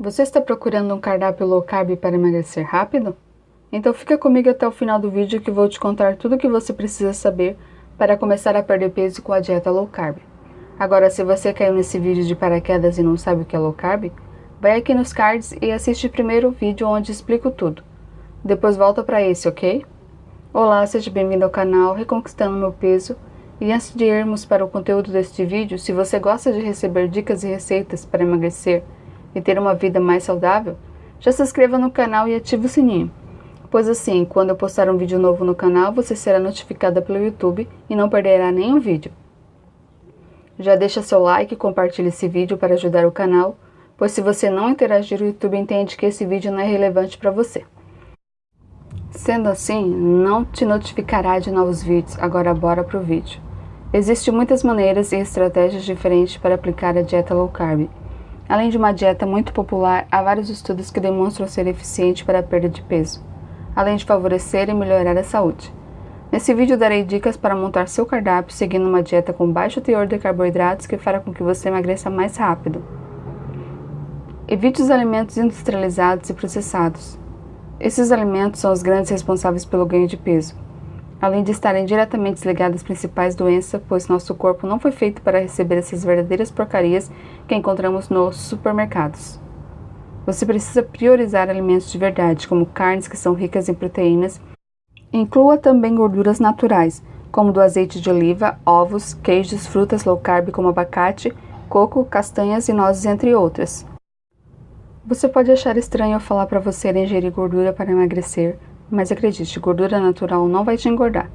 Você está procurando um cardápio low carb para emagrecer rápido? Então fica comigo até o final do vídeo que vou te contar tudo o que você precisa saber para começar a perder peso com a dieta low carb. Agora, se você caiu nesse vídeo de paraquedas e não sabe o que é low carb, vai aqui nos cards e assiste primeiro o vídeo onde explico tudo. Depois volta para esse, ok? Olá, seja bem-vindo ao canal Reconquistando Meu Peso. E antes de irmos para o conteúdo deste vídeo, se você gosta de receber dicas e receitas para emagrecer e ter uma vida mais saudável, já se inscreva no canal e ative o sininho, pois assim, quando eu postar um vídeo novo no canal, você será notificada pelo YouTube e não perderá nenhum vídeo. Já deixa seu like e compartilhe esse vídeo para ajudar o canal, pois se você não interagir, o YouTube entende que esse vídeo não é relevante para você. Sendo assim, não te notificará de novos vídeos, agora bora pro vídeo. Existem muitas maneiras e estratégias diferentes para aplicar a dieta low carb, Além de uma dieta muito popular, há vários estudos que demonstram ser eficiente para a perda de peso, além de favorecer e melhorar a saúde. Nesse vídeo darei dicas para montar seu cardápio seguindo uma dieta com baixo teor de carboidratos que fará com que você emagreça mais rápido. Evite os alimentos industrializados e processados. Esses alimentos são os grandes responsáveis pelo ganho de peso além de estarem diretamente ligadas às principais doenças, pois nosso corpo não foi feito para receber essas verdadeiras porcarias que encontramos nos supermercados. Você precisa priorizar alimentos de verdade, como carnes que são ricas em proteínas. Inclua também gorduras naturais, como do azeite de oliva, ovos, queijos, frutas low carb como abacate, coco, castanhas e nozes, entre outras. Você pode achar estranho eu falar para você ingerir gordura para emagrecer, mas acredite, gordura natural não vai te engordar.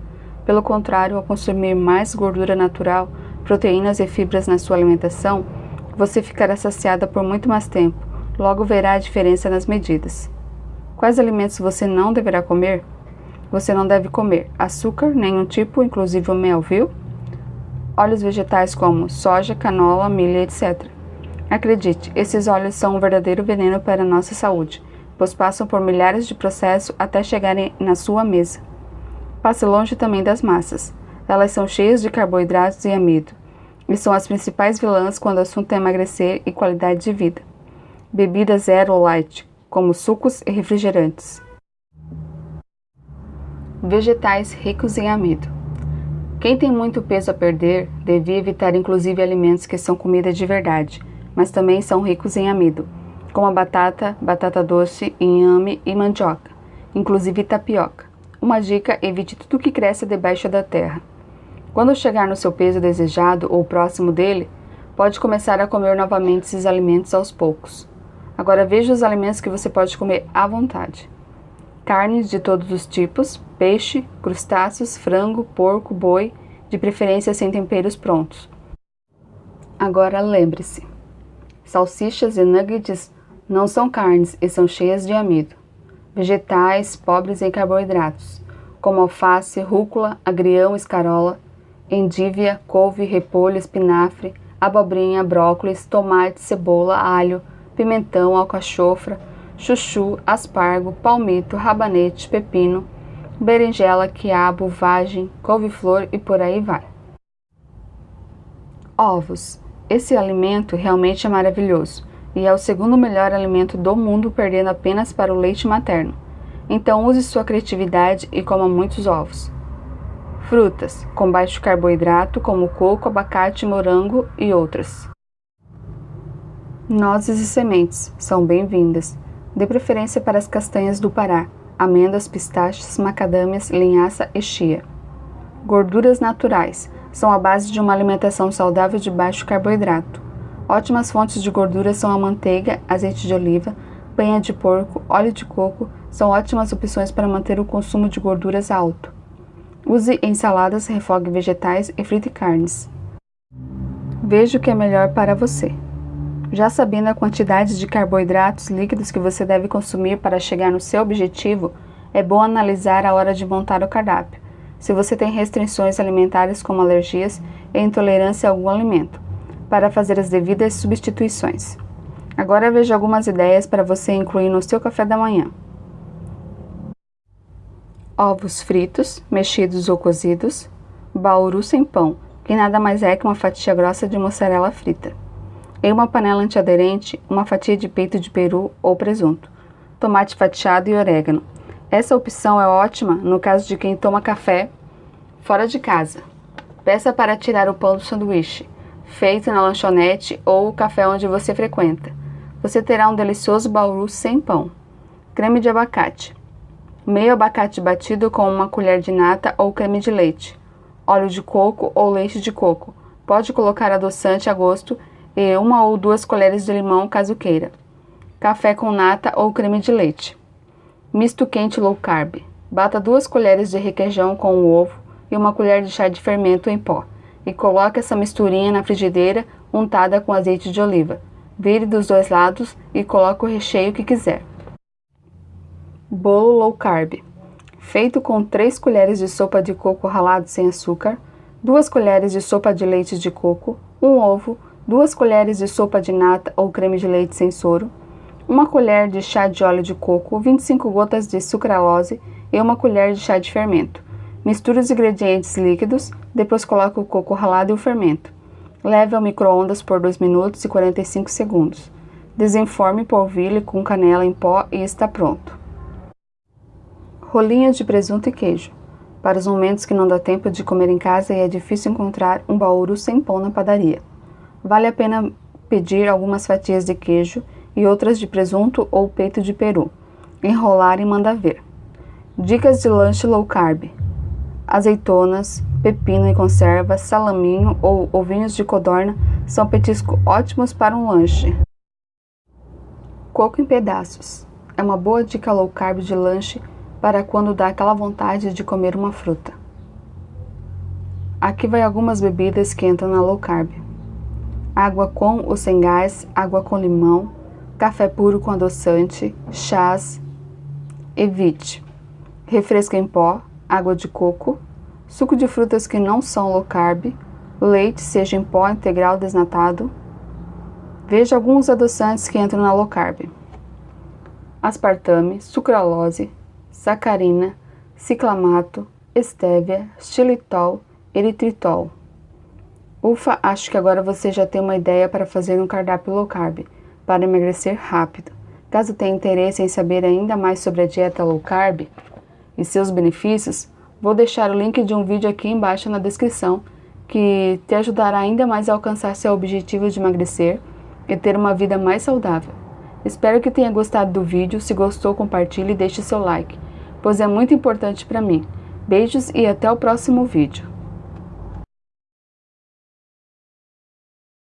Pelo contrário, ao consumir mais gordura natural, proteínas e fibras na sua alimentação, você ficará saciada por muito mais tempo, logo verá a diferença nas medidas. Quais alimentos você não deverá comer? Você não deve comer açúcar, nenhum tipo, inclusive o mel, viu? Óleos vegetais como soja, canola, milho, etc. Acredite, esses óleos são um verdadeiro veneno para a nossa saúde pois passam por milhares de processos até chegarem na sua mesa. Passe longe também das massas. Elas são cheias de carboidratos e amido, e são as principais vilãs quando o assunto é emagrecer e qualidade de vida. Bebidas zero ou light, como sucos e refrigerantes. Vegetais ricos em amido. Quem tem muito peso a perder devia evitar inclusive alimentos que são comida de verdade, mas também são ricos em amido, como a batata, batata doce, inhame e mandioca, inclusive tapioca. Uma dica: evite tudo que cresce debaixo da terra. Quando chegar no seu peso desejado ou próximo dele, pode começar a comer novamente esses alimentos aos poucos. Agora veja os alimentos que você pode comer à vontade. Carnes de todos os tipos, peixe, crustáceos, frango, porco, boi, de preferência sem temperos prontos. Agora lembre-se: salsichas e nuggets não são carnes e são cheias de amido. Vegetais pobres em carboidratos, como alface, rúcula, agrião, escarola, endívia, couve, repolho, espinafre, abobrinha, brócolis, tomate, cebola, alho, pimentão, alcachofra, chuchu, aspargo, palmito, rabanete, pepino, berinjela, quiabo, vagem, couve-flor e por aí vai. Ovos. Esse alimento realmente é maravilhoso e é o segundo melhor alimento do mundo, perdendo apenas para o leite materno. Então use sua criatividade e coma muitos ovos. Frutas, com baixo carboidrato, como coco, abacate, morango e outras. Nozes e sementes são bem-vindas, de preferência para as castanhas do Pará, amêndoas, pistachos, macadâmias, linhaça e chia. Gorduras naturais são a base de uma alimentação saudável de baixo carboidrato. Ótimas fontes de gordura são a manteiga, azeite de oliva, banha de porco, óleo de coco, são ótimas opções para manter o consumo de gorduras alto. Use em saladas, refogue vegetais e frite carnes. Veja o que é melhor para você. Já sabendo a quantidade de carboidratos líquidos que você deve consumir para chegar no seu objetivo, é bom analisar a hora de montar o cardápio. Se você tem restrições alimentares como alergias e intolerância a algum alimento, para fazer as devidas substituições. Agora veja algumas ideias para você incluir no seu café da manhã. Ovos fritos, mexidos ou cozidos, bauru sem pão, que nada mais é que uma fatia grossa de mussarela frita. Em uma panela antiaderente, uma fatia de peito de peru ou presunto, tomate fatiado e orégano. Essa opção é ótima no caso de quem toma café fora de casa. Peça para tirar o pão do sanduíche, feito na lanchonete ou o café onde você frequenta. Você terá um delicioso bauru sem pão. Creme de abacate. Meio abacate batido com uma colher de nata ou creme de leite. Óleo de coco ou leite de coco. Pode colocar adoçante a gosto e uma ou duas colheres de limão caso queira. Café com nata ou creme de leite. Misto quente low carb. Bata duas colheres de requeijão com o ovo e uma colher de chá de fermento em pó e coloque essa misturinha na frigideira untada com azeite de oliva. Vire dos dois lados e coloque o recheio que quiser. Bolo low carb. Feito com 3 colheres de sopa de coco ralado sem açúcar, 2 colheres de sopa de leite de coco, um ovo, 2 colheres de sopa de nata ou creme de leite sem soro, uma colher de chá de óleo de coco, 25 gotas de sucralose e uma colher de chá de fermento. Misture os ingredientes líquidos, depois coloque o coco ralado e o fermento. Leve ao micro-ondas por 2 minutos e 45 segundos. Desenforme e polvilhe com canela em pó e está pronto. Rolinhas de presunto e queijo. Para os momentos que não dá tempo de comer em casa e é difícil encontrar um bauru sem pão na padaria. Vale a pena pedir algumas fatias de queijo e outras de presunto ou peito de peru. Enrolar e mandar ver. Dicas de lanche low carb. Azeitonas, pepino em conserva, salaminho ou ovinhos de codorna são petiscos ótimos para um lanche. Coco em pedaços. É uma boa dica low carb de lanche para quando dá aquela vontade de comer uma fruta. Aqui vai algumas bebidas que entram na low carb. Água com ou sem gás, água com limão, café puro com adoçante, chás, evite. Refresco em pó, água de coco, suco de frutas que não são low carb, leite, seja em pó integral desnatado. Veja alguns adoçantes que entram na low carb. Aspartame, sucralose, sacarina, ciclamato, estévia, xilitol, eritritol. Ufa, acho que agora você já tem uma ideia para fazer um cardápio low carb, para emagrecer rápido. Caso tenha interesse em saber ainda mais sobre a dieta low carb e seus benefícios, vou deixar o link de um vídeo aqui embaixo na descrição que te ajudará ainda mais a alcançar seu objetivo de emagrecer e ter uma vida mais saudável. Espero que tenha gostado do vídeo, se gostou compartilhe e deixe seu like pois é muito importante para mim. Beijos e até o próximo vídeo.